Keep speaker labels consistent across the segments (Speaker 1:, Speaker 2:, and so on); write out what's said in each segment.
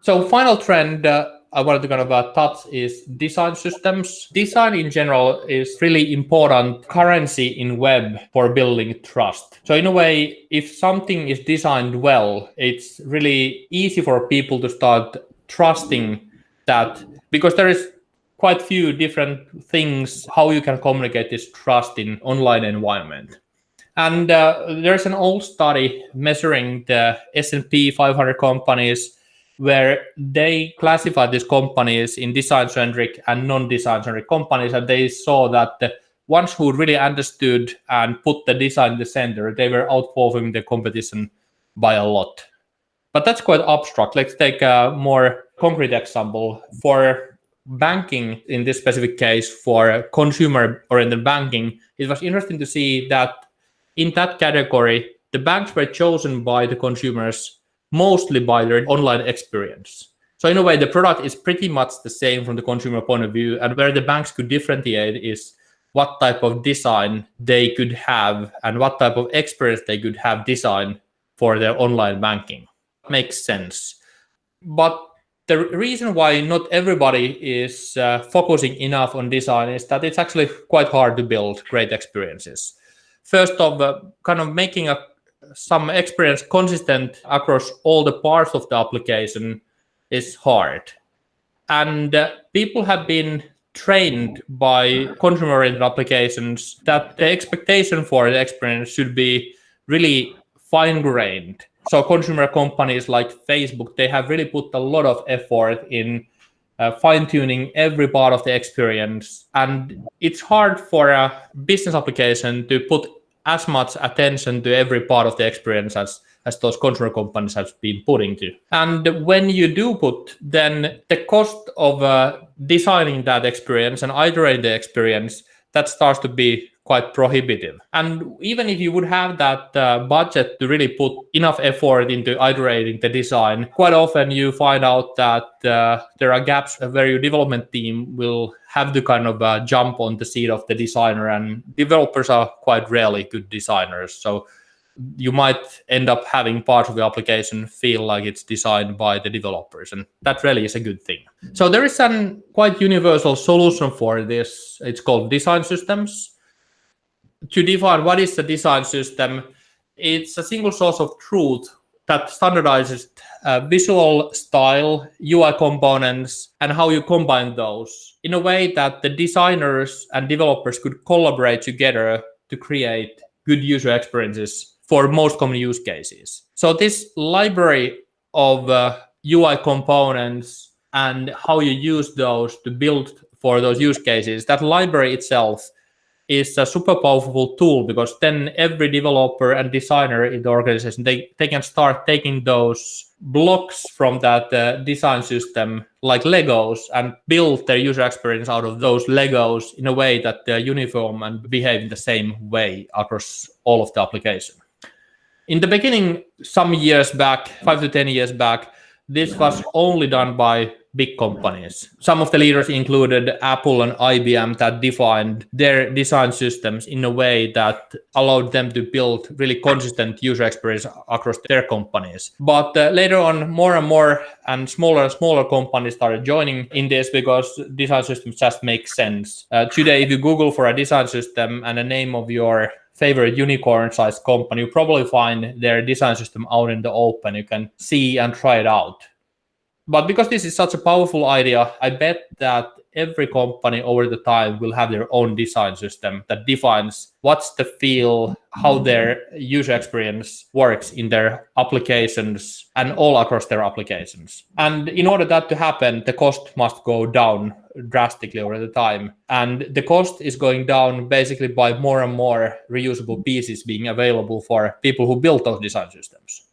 Speaker 1: So final trend uh, I wanted to kind of uh, touch is design systems. Design in general is really important currency in web for building trust. So in a way, if something is designed well, it's really easy for people to start trusting that because there is quite few different things how you can communicate this trust in online environment. And uh, there's an old study measuring the S&P 500 companies where they classified these companies in design-centric and non-design-centric companies, and they saw that the ones who really understood and put the design in the center, they were outperforming the competition by a lot. But that's quite abstract. Let's take a more concrete example. For banking, in this specific case, for consumer-oriented banking, it was interesting to see that in that category, the banks were chosen by the consumers mostly by their online experience. So in a way, the product is pretty much the same from the consumer point of view. And where the banks could differentiate is what type of design they could have and what type of experience they could have design for their online banking. Makes sense. But the reason why not everybody is uh, focusing enough on design is that it's actually quite hard to build great experiences. First of uh, kind of making a some experience consistent across all the parts of the application is hard. And uh, people have been trained by consumer-oriented applications that the expectation for the experience should be really fine-grained. So consumer companies like Facebook, they have really put a lot of effort in uh, fine-tuning every part of the experience. And it's hard for a business application to put as much attention to every part of the experience as as those consumer companies have been putting to. And when you do put, then the cost of uh, designing that experience and iterating the experience, that starts to be quite prohibitive. And even if you would have that uh, budget to really put enough effort into iterating the design, quite often you find out that uh, there are gaps where your development team will have to kind of uh, jump on the seat of the designer and developers are quite rarely good designers. So you might end up having part of the application feel like it's designed by the developers and that really is a good thing. So there is a quite universal solution for this. It's called design systems to define what is a design system, it's a single source of truth that standardizes uh, visual style, UI components, and how you combine those in a way that the designers and developers could collaborate together to create good user experiences for most common use cases. So this library of uh, UI components and how you use those to build for those use cases, that library itself is a super powerful tool because then every developer and designer in the organization they, they can start taking those blocks from that uh, design system like legos and build their user experience out of those legos in a way that they're uniform and behave in the same way across all of the application in the beginning some years back five to ten years back this was only done by big companies. Some of the leaders included Apple and IBM that defined their design systems in a way that allowed them to build really consistent user experience across their companies. But uh, later on, more and more and smaller and smaller companies started joining in this because design systems just make sense. Uh, today, if you Google for a design system and the name of your favorite unicorn sized company, you probably find their design system out in the open. You can see and try it out. But because this is such a powerful idea, I bet that every company over the time will have their own design system that defines what's the feel, how mm-hmm. their user experience works in their applications and all across their applications. And in order that to happen, the cost must go down drastically over the time. And the cost is going down basically by more and more reusable pieces being available for people who build those design systems.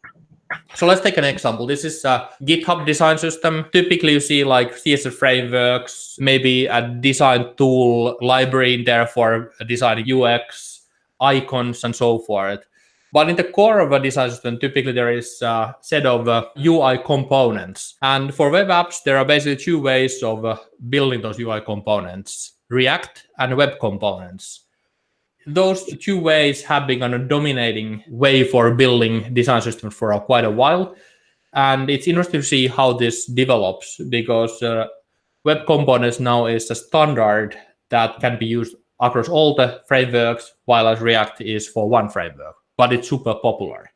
Speaker 1: So let's take an example. This is a GitHub design system. Typically, you see like CSS frameworks, maybe a design tool library in there for designing UX, icons, and so forth. But in the core of a design system, typically there is a set of uh, UI components. And for web apps, there are basically two ways of uh, building those UI components, React and web components those two ways have been a dominating way for building design systems for quite a while. And it's interesting to see how this develops because uh, web components now is a standard that can be used across all the frameworks, while as React is for one framework, but it's super popular.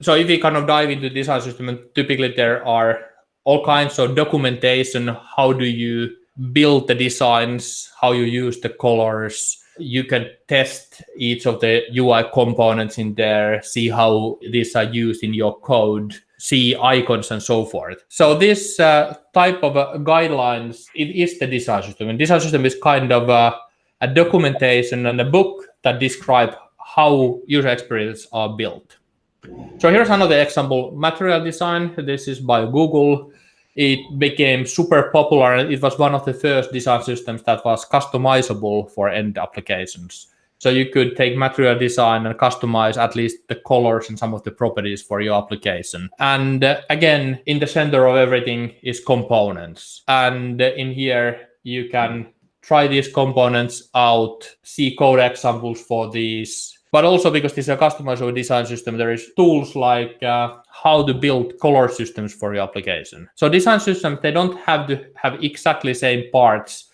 Speaker 1: So if we kind of dive into design system, typically there are all kinds of documentation. How do you build the designs? How you use the colors? You can test each of the UI components in there, see how these are used in your code, see icons and so forth. So this uh, type of uh, guidelines, it is the design system. And design system is kind of uh, a documentation and a book that describe how user experiences are built. So here's another example, material design. This is by Google. It became super popular. And it was one of the first design systems that was customizable for end applications. So you could take material design and customize at least the colors and some of the properties for your application. And uh, again, in the center of everything is components. And in here, you can try these components out, see code examples for these, but also because this is a customizable design system, there is tools like uh, how to build color systems for your application. So design systems, they don't have to have exactly same parts,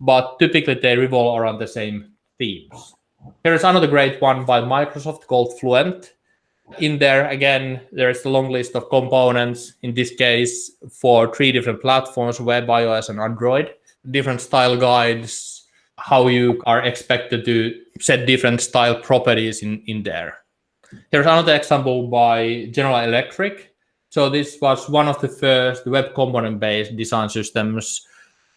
Speaker 1: but typically they revolve around the same themes. Here is another great one by Microsoft called Fluent. In there, again, there is a long list of components, in this case, for three different platforms, web, iOS, and Android. Different style guides, how you are expected to set different style properties in, in there. Here's another example by General Electric. So this was one of the first web component-based design systems.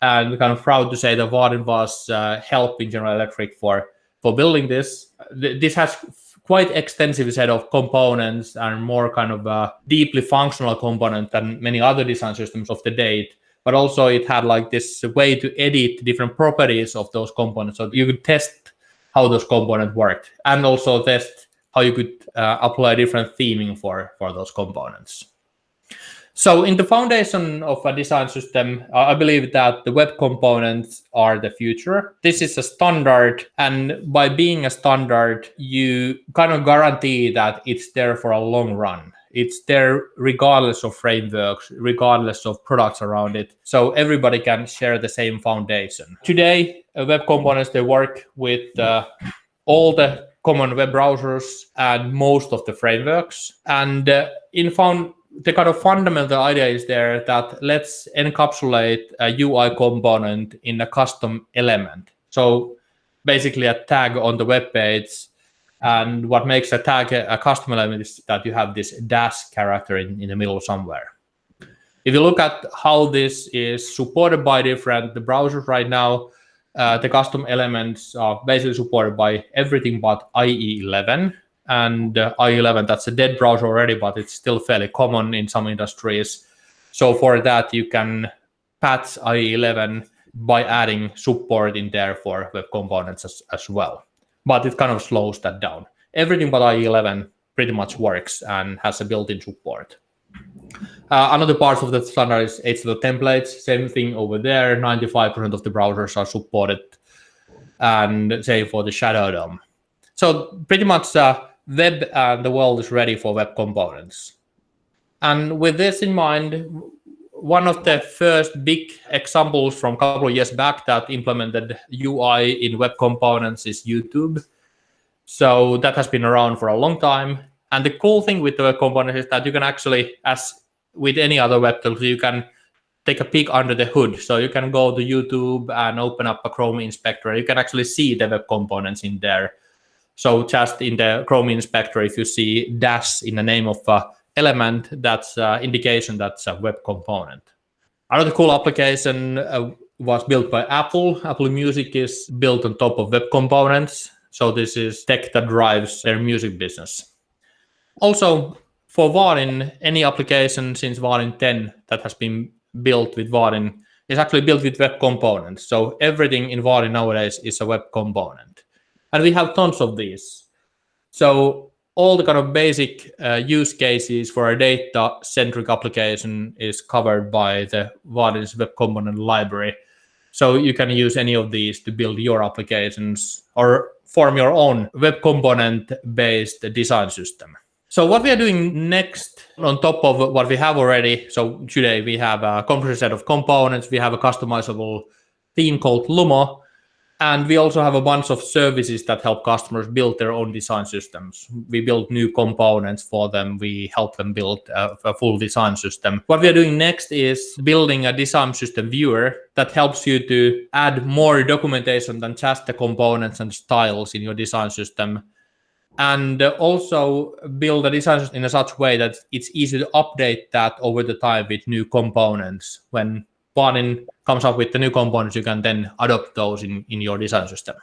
Speaker 1: And we're kind of proud to say that Vaadin was uh, helping General Electric for, for building this. This has quite extensive set of components and more kind of a deeply functional component than many other design systems of the date but also it had like this way to edit different properties of those components. So you could test how those components worked and also test how you could uh, apply different theming for, for those components. So in the foundation of a design system, I believe that the web components are the future. This is a standard. And by being a standard, you kind of guarantee that it's there for a long run it's there regardless of frameworks, regardless of products around it. So everybody can share the same foundation. Today, uh, web components, they work with uh, all the common web browsers and most of the frameworks. And uh, in found the kind of fundamental idea is there that let's encapsulate a UI component in a custom element. So basically a tag on the web page and what makes a tag a custom element is that you have this dash character in, in the middle somewhere. If you look at how this is supported by different browsers right now, uh, the custom elements are basically supported by everything but IE11. And uh, IE11, that's a dead browser already, but it's still fairly common in some industries. So for that, you can patch IE11 by adding support in there for web components as, as well but it kind of slows that down. Everything but IE11 pretty much works and has a built-in support. Uh, another part of the standard is HTML templates. Same thing over there. 95% of the browsers are supported, and same for the Shadow DOM. So pretty much uh, web and the world is ready for web components. And with this in mind, one of the first big examples from a couple of years back that implemented UI in web components is YouTube. So that has been around for a long time. And the cool thing with the web components is that you can actually, as with any other web tool, you can take a peek under the hood. So you can go to YouTube and open up a Chrome inspector. You can actually see the web components in there. So just in the Chrome inspector, if you see dash in the name of a element that's indication that's a web component. Another cool application uh, was built by Apple. Apple Music is built on top of web components. So this is tech that drives their music business. Also, for Vaadin, any application since Vaadin 10 that has been built with Vaadin is actually built with web components. So everything in Vaadin nowadays is a web component. And we have tons of these. So all the kind of basic uh, use cases for a data-centric application is covered by the Vaadin's Web Component Library. So you can use any of these to build your applications or form your own web component-based design system. So what we are doing next on top of what we have already. So today we have a comprehensive set of components. We have a customizable theme called Lumo. And we also have a bunch of services that help customers build their own design systems. We build new components for them. We help them build a, a, full design system. What we are doing next is building a design system viewer that helps you to add more documentation than just the components and styles in your design system. And also build the design in a such way that it's easy to update that over the time with new components when Vaadin comes up with the new components, you can then adopt those in, in your design system.